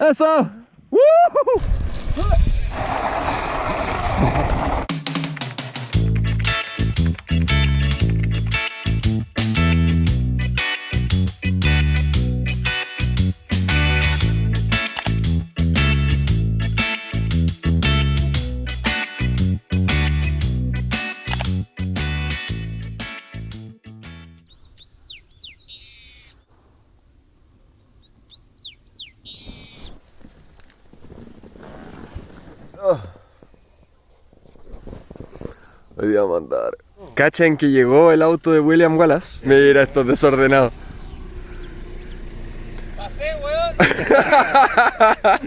¡Eso! ¡Woo! Hoy Cachen que llegó el auto de William Wallace. Mira, estos desordenados. Pasé, weón.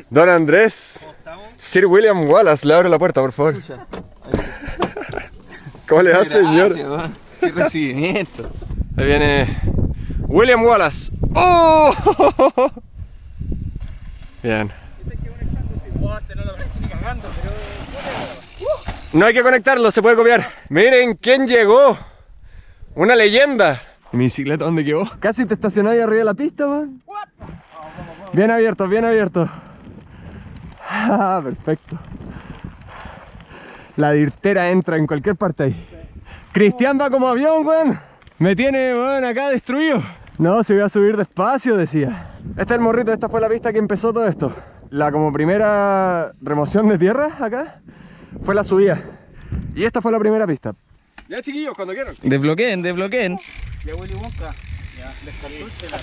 Don Andrés. Sir William Wallace, le abre la puerta, por favor. ¿Cómo le va, señor? Qué recibimiento. Ahí viene William Wallace. ¡Oh! Bien. No hay que conectarlo, se puede copiar. Miren quién llegó. Una leyenda. ¿Y mi bicicleta dónde quedó? Casi te estacionó ahí arriba de la pista, man. Bien abierto, bien abierto. Ah, perfecto. La dirtera entra en cualquier parte ahí. Cristian va como avión, weón. Me tiene, weón, acá destruido. No, se voy a subir despacio, decía. Este es el morrito, esta fue la pista que empezó todo esto. La como primera remoción de tierra acá fue la subida. Y esta fue la primera pista. Ya chiquillos, cuando quieran. Desbloqueen, desbloqueen. Ya Willy Wonka. Ya, descartuche la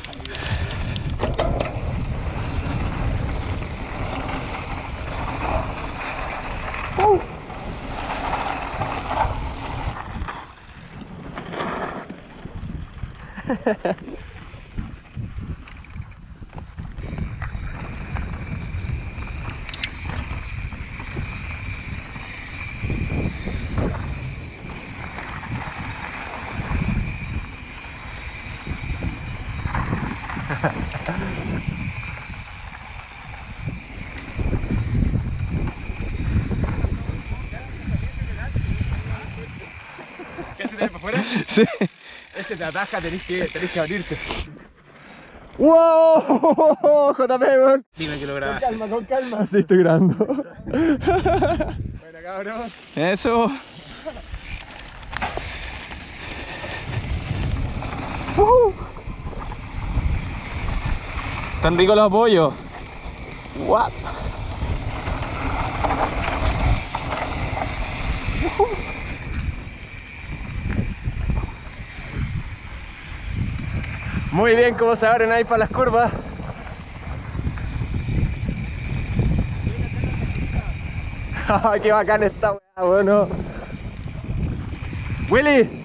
¿Qué se te para afuera? Sí. Este te ataja, tenés que, tenés que abrirte. ¡Wow! JP, weón. Dime que lo Con grabas. calma, con calma. Sí, estoy grabando. bueno, cabros. Eso. Tan ricos los apoyos. What? Muy bien cómo se abren ahí para las curvas. ¡Qué bacán esta weá, bueno! Willy,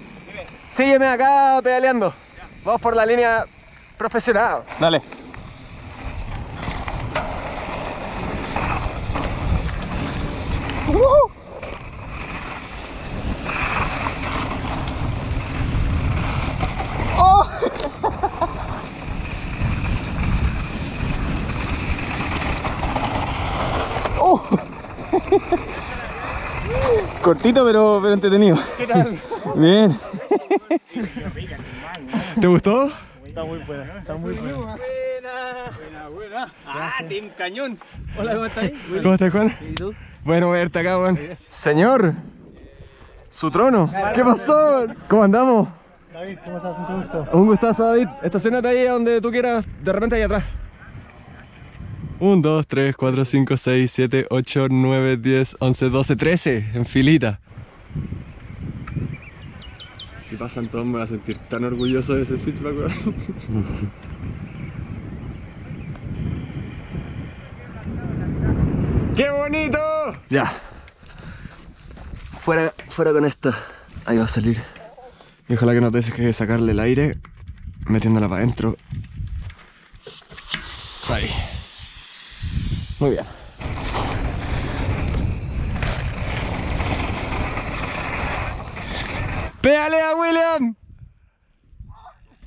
sígueme acá pedaleando. Vamos por la línea profesional. Dale. Cortito pero, pero entretenido. ¿Qué tal? Bien. ¿Te gustó? Está muy buena, está muy buena. Buena, buena. Ah, Team Cañón. Hola, ¿cómo estás? ¿Cómo estás, Juan? ¿Y tú? Bueno verte acá, Juan. Señor, su trono. ¿Qué pasó? ¿Cómo andamos? David, ¿cómo estás? Mucho gusto. Un gustazo, David. Estacionate ahí donde tú quieras, de repente ahí atrás. 1, 2, 3, 4, 5, 6, 7, 8, 9, 10, 11, 12, 13, en filita. Si pasan todos me voy a sentir tan orgulloso de ese switchback, weón. ¡Qué bonito! Ya. Fuera, fuera con esto. Ahí va a salir. Y ojalá que no te dejes que sacarle el aire metiéndola para adentro. Ahí. Muy bien. ¡Pedalea, William!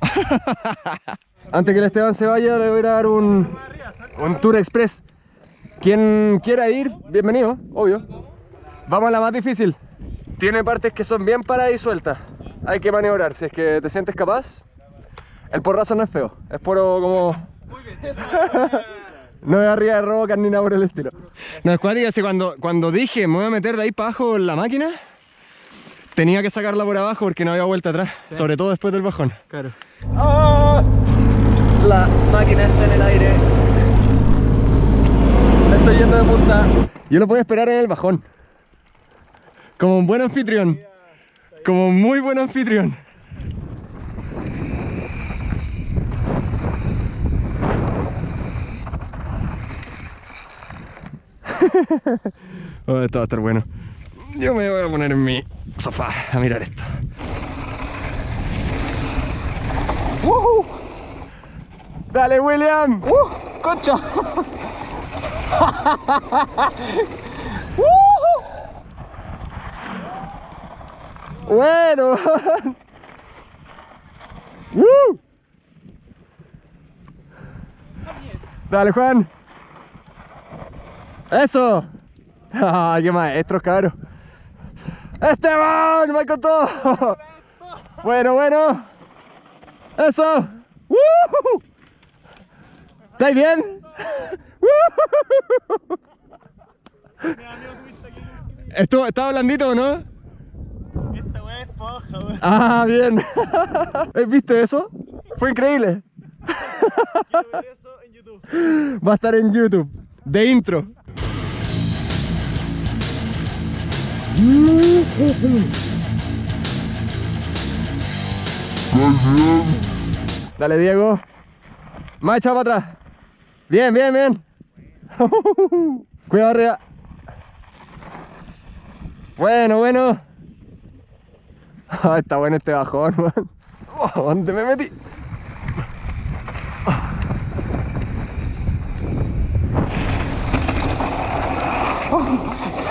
Antes que el Esteban se vaya, le voy a dar un, un tour express. Quien quiera ir, bienvenido, obvio. Vamos a la más difícil. Tiene partes que son bien paradas y sueltas. Hay que maniobrar. Si es que te sientes capaz, el porrazo no es feo. Es puro como. No es arriba de rocas ni nada por el estilo. No, es cuática, así cuando, cuando dije me voy a meter de ahí para abajo en la máquina, tenía que sacarla por abajo porque no había vuelta atrás. Sobre todo después del bajón. Claro. ¡Ah! La máquina está en el aire. Me estoy yendo de punta. Yo lo puedo esperar en el bajón. Como un buen anfitrión. Como un muy buen anfitrión. oh, esto va a estar bueno. Yo me voy a poner en mi sofá a mirar esto. ¡Woohoo! ¡Dale, William! ¡Uh! ¡Concha! ¡Bueno! ¡Woo! ¡Dale, Juan! ¡Eso! ¡Ay, qué maestros, cabrón! ¡Esteban! ¡Me todo! Bueno, bueno. ¡Eso! ¡Woo! ¿Estáis bien? Estuvo, ¿Estaba blandito o no? Esta weá es poja, weón. Ah, bien. ¿Viste eso? Fue increíble. Quiero ver eso en YouTube. Va a estar en YouTube. De intro. Dale, Diego. Más echado para atrás. Bien, bien, bien. Cuidado arriba. Bueno, bueno. Ah, está bueno este bajón, man. ¿Dónde me metí?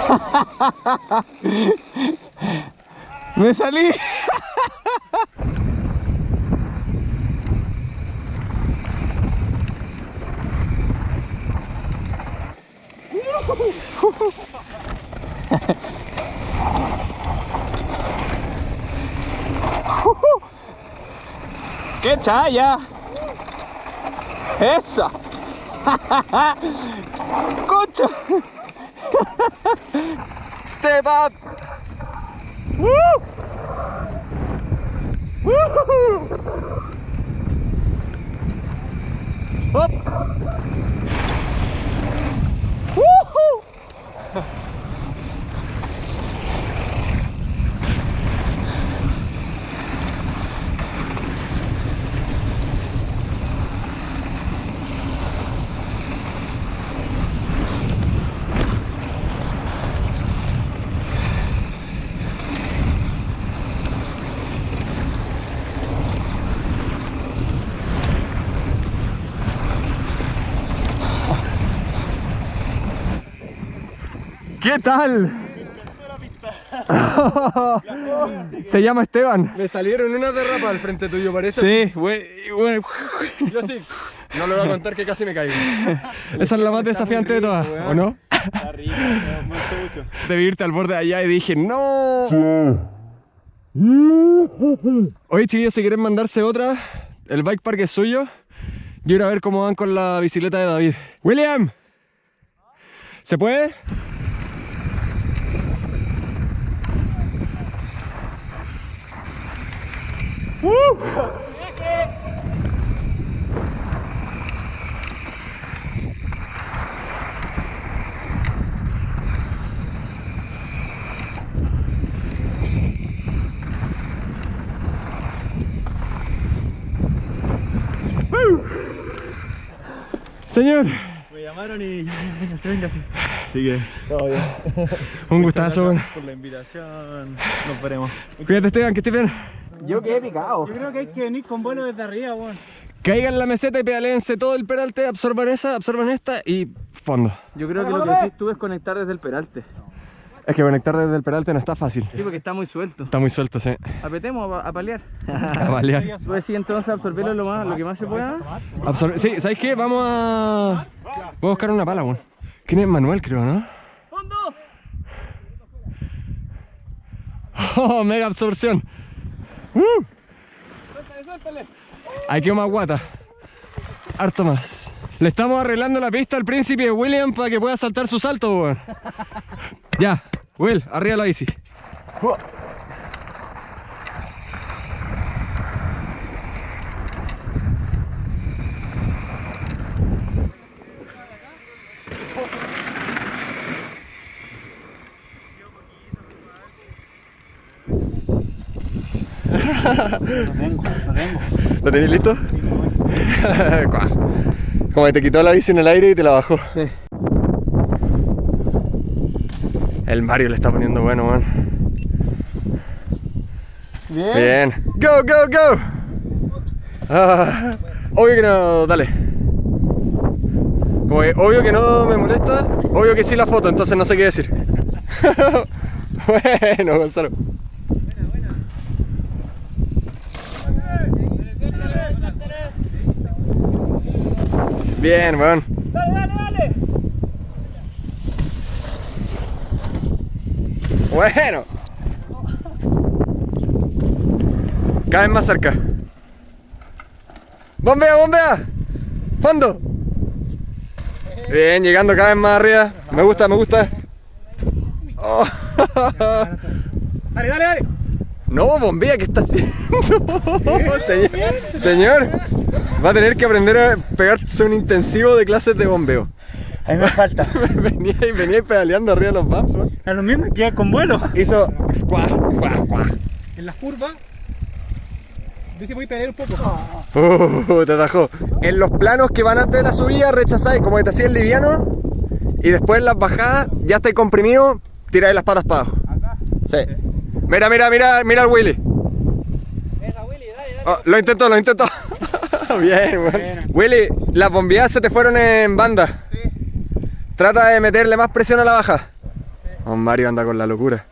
Me salí. ¡Qué chaya! ¡Esa! ¡Concha! Step up. Woo! Woo! Up. ¿Qué tal? Se llama Esteban. Me salieron una derrapa al frente tuyo, parece. Sí, güey, bueno, Yo sí. No le voy a contar que casi me caigo. Esa es la más desafiante de todas, ¿o no? Está rico, mucho. Debí irte al borde de allá y dije, ¡No! Oye, chiquillos, si quieren mandarse otra, el bike park es suyo. Yo ir a ver cómo van con la bicicleta de David. ¡William! ¿Se puede? Señor, Me llamaron y venga, se venga así. Así que, todo bien. un gustazo. Por la invitación. Nos veremos. Cuídate, Esteban, que estés bien. Yo quedé picado. Yo creo que hay que venir con vuelo desde arriba, weón. Caigan la meseta y pedaléense todo el peralte, absorban esa, absorban esta y fondo. Yo creo que lo que decís tú es conectar desde el peralte. Es que conectar desde el peralte no está fácil. Sí, porque está muy suelto. Está muy suelto, sí. Apetemos a, a paliar. A balear. Tú decís entonces absorberlo lo, más, lo que más se pueda. Absor- sí, ¿sabes qué? Vamos a... Voy a buscar una pala, weón. ¿Quién es Manuel, creo, no? ¡Fondo! ¡Oh, mega absorción! ¡Uh! Ahí quedó más guata. Harto más. Le estamos arreglando la pista al príncipe William para que pueda saltar su salto. Ya, Will, arriba la bici. No tengo, no tengo. ¿Lo tenéis listo? Como que te quitó la bici en el aire y te la bajó. Sí. El Mario le está poniendo bueno, weón. Bien. Bien. Go, go, go. Ah, obvio que no, dale. Como que obvio que no me molesta, obvio que sí la foto, entonces no sé qué decir. bueno, Gonzalo. Bien, weón. Dale, dale, dale. Bueno. Cada vez más cerca. Bombea, bombea. Fondo. Bien, llegando cada vez más arriba. Me gusta, me gusta. Oh. Dale, dale, dale. No, bombea, ¿qué está haciendo? Señor, señor, va a tener que aprender a pegarse un intensivo de clases de bombeo. A mí me falta. venía, y venía pedaleando arriba de los bumps, man. A lo mismo que con vuelo. Hizo squash, squash, squash. En las curvas. Yo sí voy a pelear un poco. Uh, te atajó. En los planos que van antes de la subida, rechazáis como que te hacías liviano. Y después en las bajadas, ya estáis comprimido, tiráis las patas para abajo. Sí. Mira, mira, mira, mira al Willy. Oh, lo intentó, lo intentó. Bien. Willy, las bombeadas se te fueron en banda. Trata de meterle más presión a la baja. Oh, Mario anda con la locura.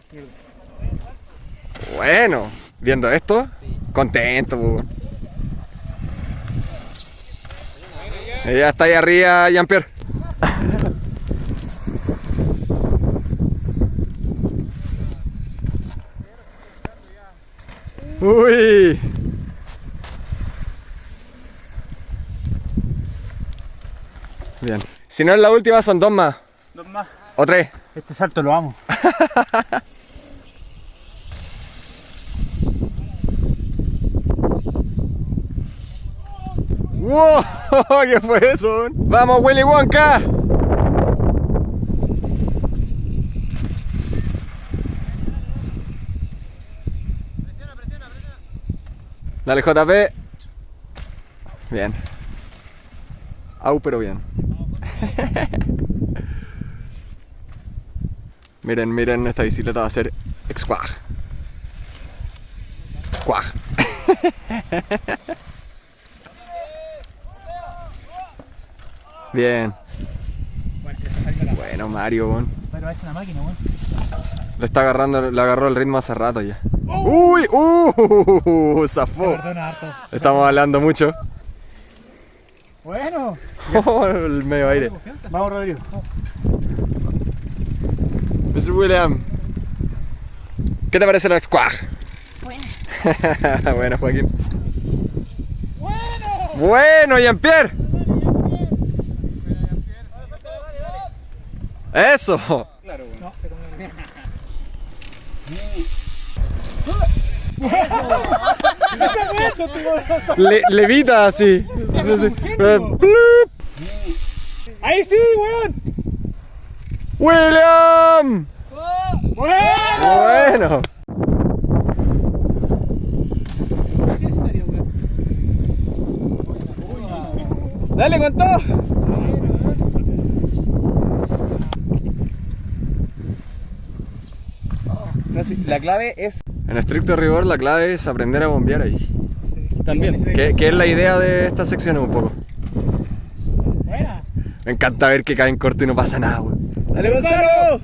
Bueno, viendo esto, contento. Y Ya está ahí arriba, Jean-Pierre. Uy. Bien. Si no es la última, son dos más. Dos más. O tres. Este salto lo amo. ¡Wow! ¿Qué fue eso? ¡Vamos, Willy Wonka! Dale, JP. Bien. Au, pero bien. Miren, miren, esta bicicleta va a ser exquag. Quag. Bien. Bueno, Mario, weón. Pero es una máquina. Le está agarrando, le agarró el ritmo hace rato ya. ¡Uy! ¡Uh! Zafó. Estamos hablando mucho. Bueno. el medio aire. Vamos, Rodrigo. Mr. William. ¿Qué te parece la squad? Bueno. bueno, Joaquín. Bueno. Bueno, Jean-Pierre. Eso. Le, levita así. Sí, sí. Eh. ¡Ahí sí, weón! William. ¡Bueno! Bueno. ¡Dale con todo! No, sí, la clave es En estricto rigor, la clave es aprender a bombear ahí. también. Que, que es la idea de esta sección un poco. Buena. Me encanta ver que cae en corto y no pasa nada, weón. ¡Dale, Gonzalo!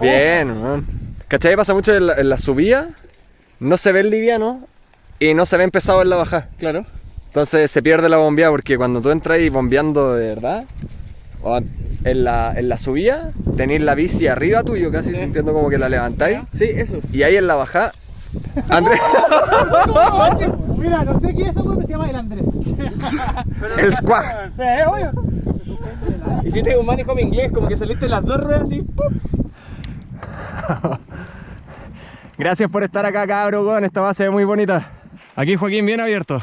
Bien, weón. ¿Cachai? Pasa mucho en la, en la subida, no se ve el liviano y no se ve empezado en la bajada. Claro. Entonces se pierde la bombeada porque cuando tú entras ahí bombeando de verdad, en la, en la subida, tenéis la bici arriba tuyo, casi sintiendo como que la levantáis. Sí, eso. Y ahí en la bajada, Andrés. Mira, no sé quién es pero se llama el Andrés. El squad. Sí, obvio. Hiciste un manejo en inglés, como que saliste las dos ruedas así. ¡pum! Gracias por estar acá, cabro, con esta base es muy bonita. Aquí Joaquín bien abierto.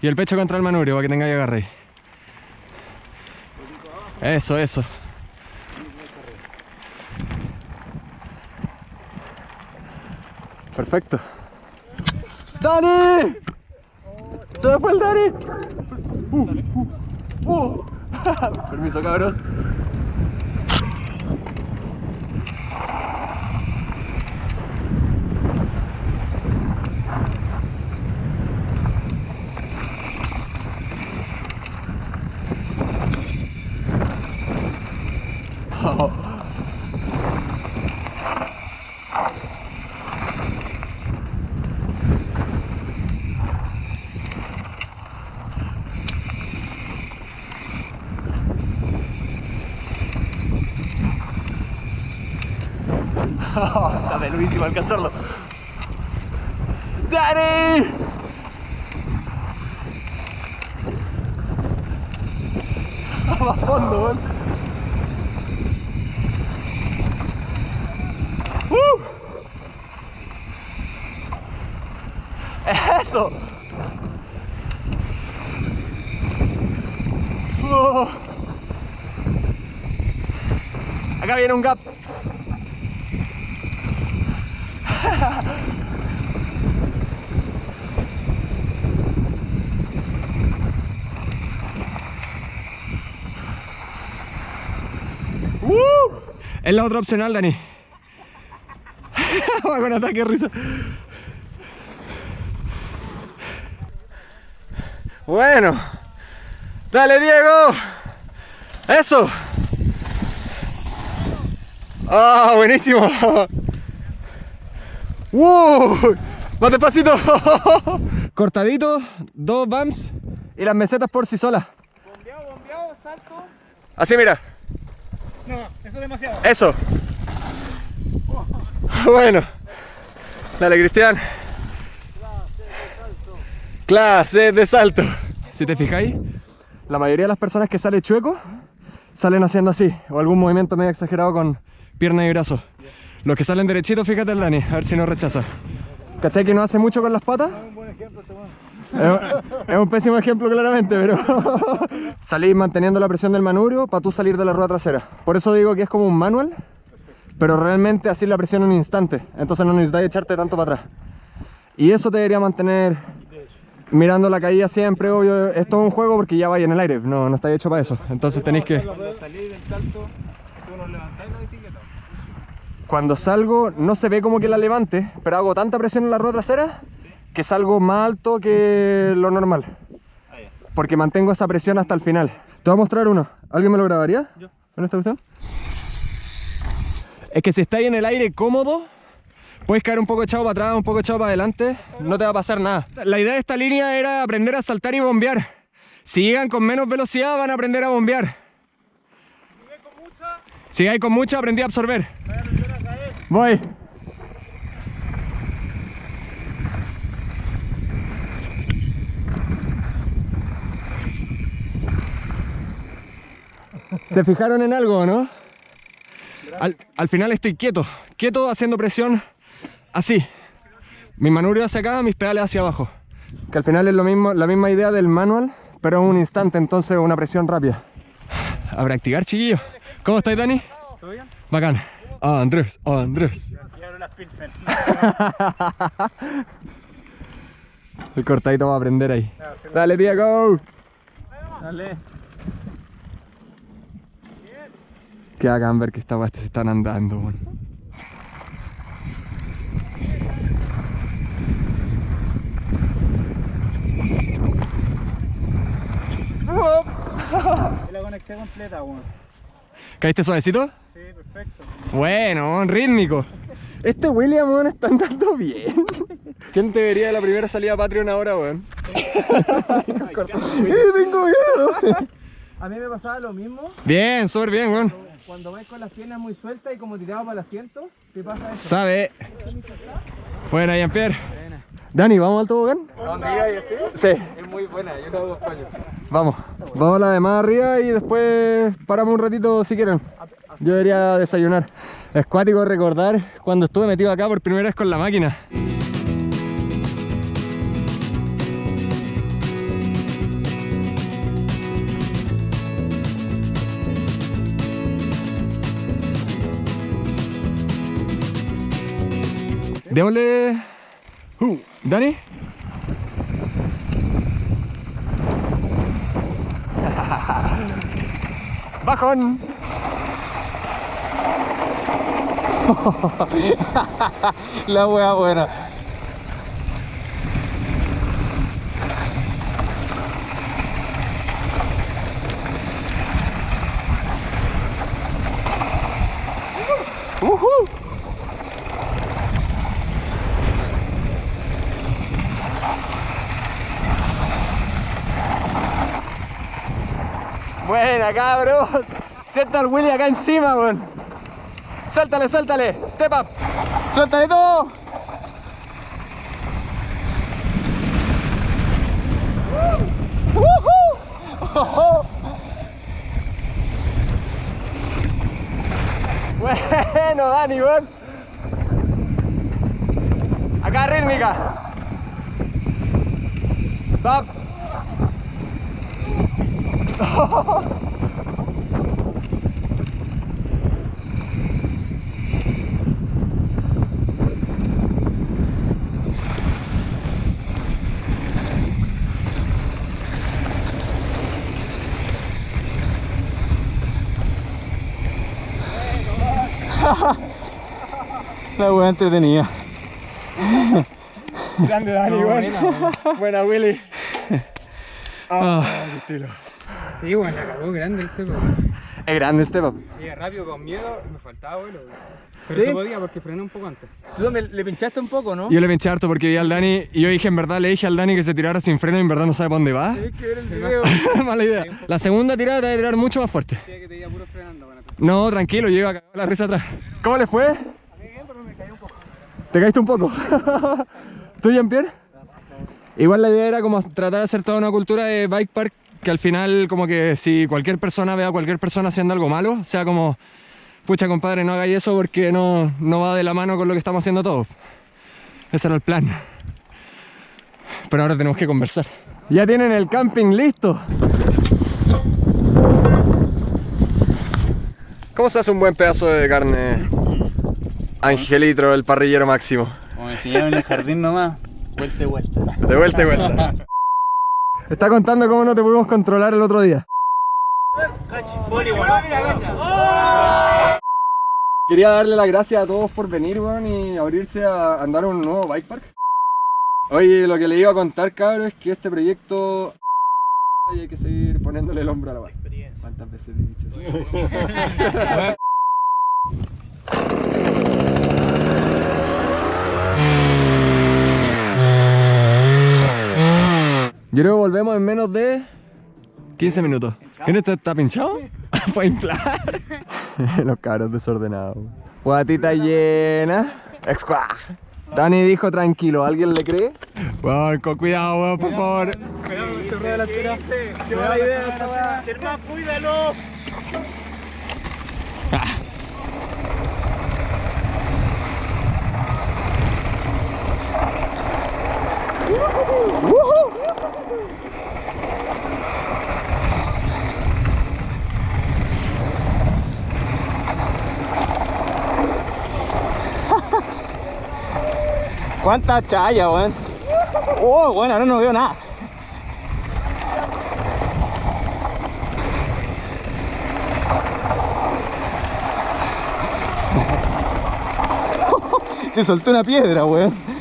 Y el pecho contra el manubrio para que tengáis agarre ahí. Eso, eso. Perfecto. ¡Dani! ¡Se fue el Dani! Uh, uh, uh. Permiso, cabros. Está peluísimo alcanzarlo. ¡Dani! Va a fondo, weón. ¡Uh! ¡Eso! ¡Oh! Acá viene un gap. ¡Uh! Es la otra opcional, Dani. Va con ataque risa. Bueno. Dale, Diego. Eso. Ah, buenísimo. ¡Wow! Más despacito. Cortadito, dos bumps y las mesetas por sí solas. Bombeado, bombeado, salto. Así mira. No, eso es demasiado. Eso. Bueno. Dale, Cristian. Clase de salto. Si te fijáis, la mayoría de las personas que sale chueco salen haciendo así, o algún movimiento medio exagerado con pierna y brazo. Los que salen derechitos, fíjate el Dani, a ver si no rechaza. ¿Cachai que no hace mucho con las patas? Es, es un pésimo ejemplo claramente, pero salís manteniendo la presión del manubrio para tú salir de la rueda trasera. Por eso digo que es como un manual, pero realmente así la presión en un instante. Entonces no necesitas echarte tanto para atrás. Y eso te debería mantener mirando la caída siempre, obvio. Es todo un juego porque ya vais en el aire, no, no está hecho para eso. Entonces tenéis que... Cuando salgo no se ve como que la levante, pero hago tanta presión en la rueda trasera que salgo más alto que lo normal. Porque mantengo esa presión hasta el final. Te voy a mostrar uno. ¿Alguien me lo grabaría? Yo. ¿En esta cuestión? Es que si estáis en el aire cómodo, puedes caer un poco echado para atrás, un poco echado para adelante, no te va a pasar nada. La idea de esta línea era aprender a saltar y bombear. Si llegan con menos velocidad van a aprender a bombear. Si hay con mucha, aprendí a absorber. Voy. ¿Se fijaron en algo, no? Al, al final estoy quieto, quieto haciendo presión así. Mi manubrio hacia acá, mis pedales hacia abajo. Que al final es lo mismo, la misma idea del manual, pero en un instante, entonces una presión rápida. A practicar, chiquillos. ¿Cómo estáis, Dani? ¿Todo bien? Bacán. Ah, Andrés, ah, Andrés. El cortadito va a aprender ahí. Dale, Diego. Dale. Que hagan ver que esta se están andando. Y la conecté completa, weón. ¿Caíste suavecito? Sí, perfecto. Bueno, rítmico. Este William, weón, está andando bien. ¿Quién te vería de la primera salida a Patreon ahora, weón? ¡Eh, tengo miedo! A mí me pasaba lo mismo Bien, súper bien, weón. Cuando vais con las piernas muy sueltas y como tirado para el asiento, te pasa eso. Sabe. Buena, Jean-Pierre. Dani, ¿vamos al tobogán? ¿Dónde iba y así? Sí. Es muy buena, yo lo hago paños. Vamos, vamos a la de más arriba y después paramos un ratito si quieren. Yo debería desayunar. Es cuático recordar cuando estuve metido acá por primera vez con la máquina. Démosle... Uh, ¿Dani? ¡Bajón! La wea buena. Buena, cabros. Sienta al Willy acá encima, weón. Suéltale, suéltale. Step up. Suéltale todo. Bueno, Dani, weón. Acá rítmica. Stop. La wea entretenida. Grande Dani, weón. Buena, Willy. Ah, qué estilo. Sí, bueno, la cagó grande este, po. Es grande step up. Iba rápido con miedo, me faltaba vuelo. Pero se podía porque frené un poco antes. Tú me, le pinchaste un poco, ¿no? Yo le pinché harto porque vi al Dani y yo dije, en verdad, le dije al Dani que se tirara sin freno y en verdad no sabe para dónde va. Tienes que ver el video. Mala idea. La segunda tirada te va a tirar mucho más fuerte. que te iba puro frenando, bueno. No, tranquilo, yo iba a cagar la risa atrás. ¿Cómo le fue? ¿Te caíste un poco? ¿Tú, Jean-Pierre? Igual la idea era como tratar de hacer toda una cultura de bike park que al final como que si cualquier persona ve a cualquier persona haciendo algo malo, sea como, pucha compadre, no hagáis eso porque no, no va de la mano con lo que estamos haciendo todos. Ese era el plan. Pero ahora tenemos que conversar. Ya tienen el camping listo. ¿Cómo se hace un buen pedazo de carne? Angelitro, el parrillero máximo. Como me enseñaron en el jardín nomás, vuelta y vuelta. De vuelta y vuelta. Está contando cómo no te pudimos controlar el otro día. Quería darle las gracias a todos por venir, weón, y abrirse a andar a un nuevo bike park. Oye, lo que le iba a contar, cabrón, es que este proyecto... y hay que seguir poniéndole el hombro a la bike. ¿Cuántas veces he dicho eso? Yo creo que volvemos en menos de 15 minutos. ¿Quién está, está pinchado? Fue a inflar. Los cabros desordenados. Guatita llena. Excuá. Dani dijo tranquilo, ¿alguien le cree? Weón, con cuidado, weón, por favor. Qué mala idea esta weá. Germán, cuídalo. ¿Cuánta chaya, weón? Oh, bueno, ahora no veo nada. Se soltó una piedra, weón.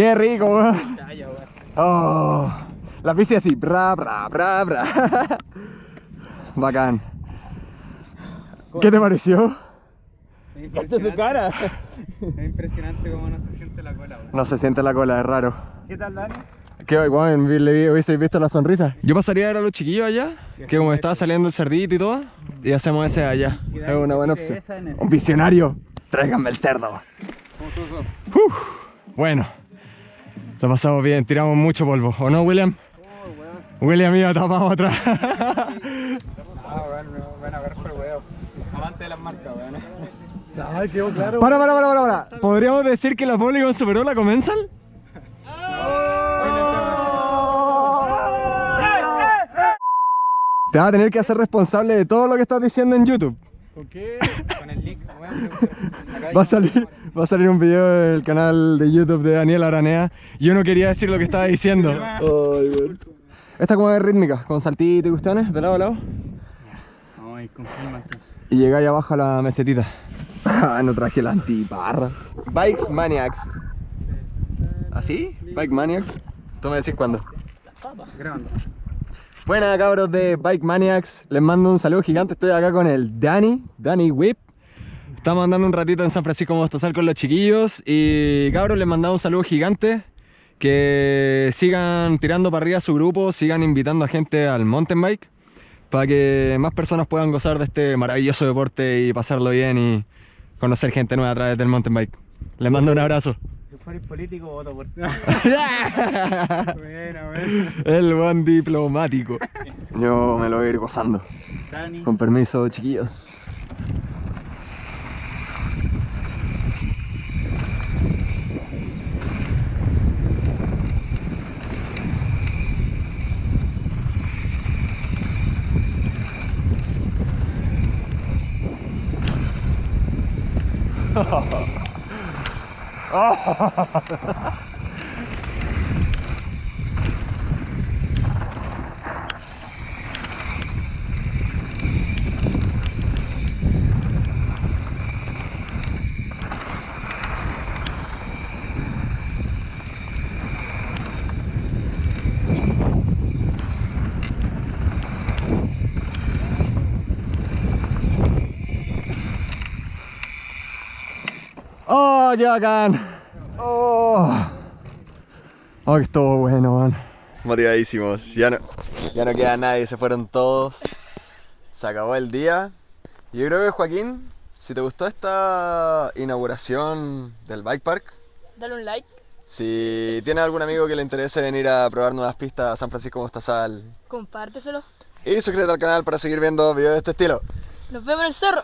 Qué rico, weón. Oh, la bici así, bra, bra, bra, bra. Bacán. ¿Qué te pareció? Esta es su cara. Es impresionante cómo no se siente la cola. No se siente la cola, es raro. ¿Qué tal, Dani? ¿Qué guay, le hubiese visto la sonrisa? Yo pasaría a ver a los chiquillos allá, que como estaba saliendo el cerdito y todo, y hacemos ese allá. Es una buena opción. Un visionario. Tráiganme el cerdo. bueno, lo pasamos bien, tiramos mucho polvo, ¿o no, William? William iba tapamos atrás. ah, bueno, bueno, a ver, pero weón. Avante de las marcas, weón. Ah, quedó claro. Para, para, para, para, para. ¿Podríamos decir que la Polygon superó la Comensal? Te vas a tener que hacer responsable de todo lo que estás diciendo en YouTube. ¿Con qué? Con el link. Va a salir, va a salir un video del canal de YouTube de Daniel Aranea. Yo no quería decir lo que estaba diciendo. Esta como es rítmica, con saltitos y cuestiones, de lado a lado. Ay, con Y llegáis abajo a la mesetita. Ah, no traje la antiparra. Bikes Maniacs. ¿Así? Bike Maniacs. Tú me decís cuándo. Grabando. Buenas cabros de Bike Maniacs, les mando un saludo gigante, estoy acá con el Dani, Dani Whip Estamos andando un ratito en San Francisco Mostazal con los chiquillos y cabros les mandamos un saludo gigante Que sigan tirando para arriba su grupo, sigan invitando a gente al mountain bike Para que más personas puedan gozar de este maravilloso deporte y pasarlo bien y conocer gente nueva a través del mountain bike Les mando un abrazo fueres político, voto por ti. El buen diplomático. Yo me lo voy a ir gozando. Con permiso, chiquillos. Oh. ¡Oh, qué bacán! ¡Oh! ¡Oh, que estuvo bueno, man! Motivadísimos. Ya no, ya no queda nadie, se fueron todos. Se acabó el día. Yo creo que, Joaquín, si te gustó esta inauguración del Bike Park, dale un like. Si tienes algún amigo que le interese venir a probar nuevas pistas a San Francisco Mostazal, compárteselo. Y suscríbete al canal para seguir viendo videos de este estilo. Nos vemos en el cerro.